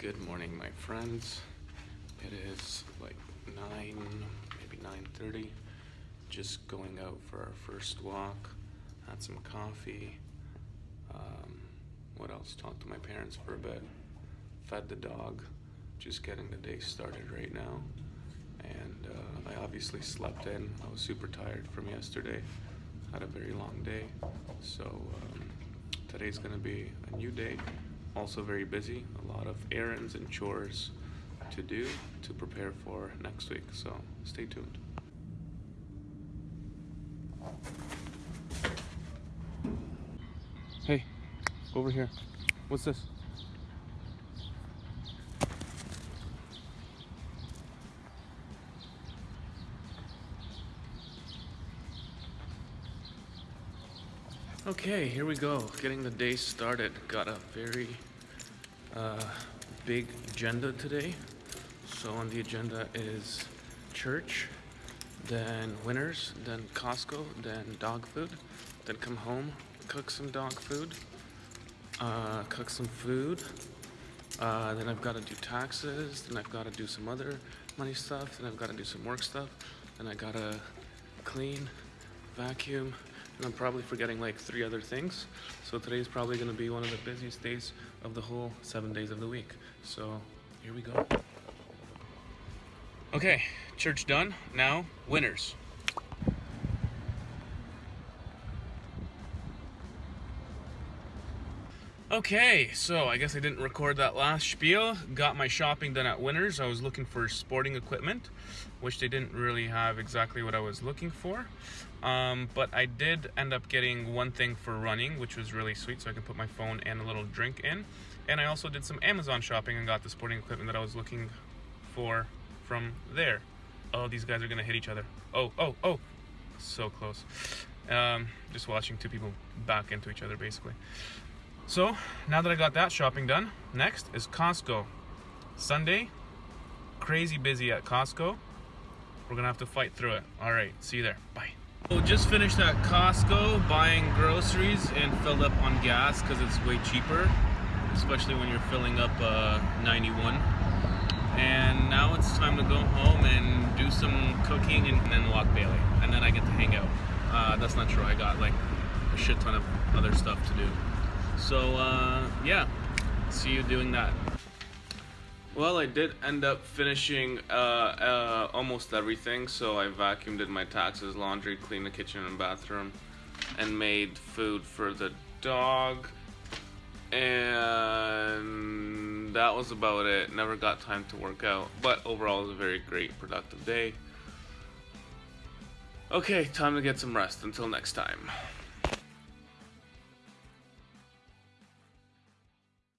Good morning, my friends. It is like 9, maybe 9.30. Just going out for our first walk. Had some coffee. Um, what else? Talked to my parents for a bit. Fed the dog. Just getting the day started right now. And uh, I obviously slept in. I was super tired from yesterday. Had a very long day. So um, today's gonna be a new day also very busy a lot of errands and chores to do to prepare for next week so stay tuned hey over here what's this Okay, here we go. Getting the day started. Got a very uh, big agenda today. So on the agenda is church, then Winners, then Costco, then dog food, then come home, cook some dog food, uh, cook some food. Uh, then I've got to do taxes. Then I've got to do some other money stuff. Then I've got to do some work stuff. Then I gotta clean, vacuum, and I'm probably forgetting like three other things. So today's probably gonna be one of the busiest days of the whole seven days of the week. So here we go. Okay, church done. Now, winners. Okay, so I guess I didn't record that last spiel. Got my shopping done at Winners. I was looking for sporting equipment, which they didn't really have exactly what I was looking for. Um, but I did end up getting one thing for running, which was really sweet, so I could put my phone and a little drink in. And I also did some Amazon shopping and got the sporting equipment that I was looking for from there. Oh, these guys are gonna hit each other. Oh, oh, oh, so close. Um, just watching two people back into each other, basically. So now that I got that shopping done, next is Costco. Sunday, crazy busy at Costco. We're gonna have to fight through it. All right, see you there, bye. So just finished at Costco buying groceries and filled up on gas because it's way cheaper, especially when you're filling up uh, 91. And now it's time to go home and do some cooking and then walk Bailey. And then I get to hang out. Uh, that's not true, I got like a shit ton of other stuff to do. So uh, yeah, see you doing that. Well, I did end up finishing uh, uh, almost everything. So I vacuumed, did my taxes, laundry, cleaned the kitchen and bathroom, and made food for the dog. And that was about it. Never got time to work out. But overall, it was a very great, productive day. Okay, time to get some rest. Until next time.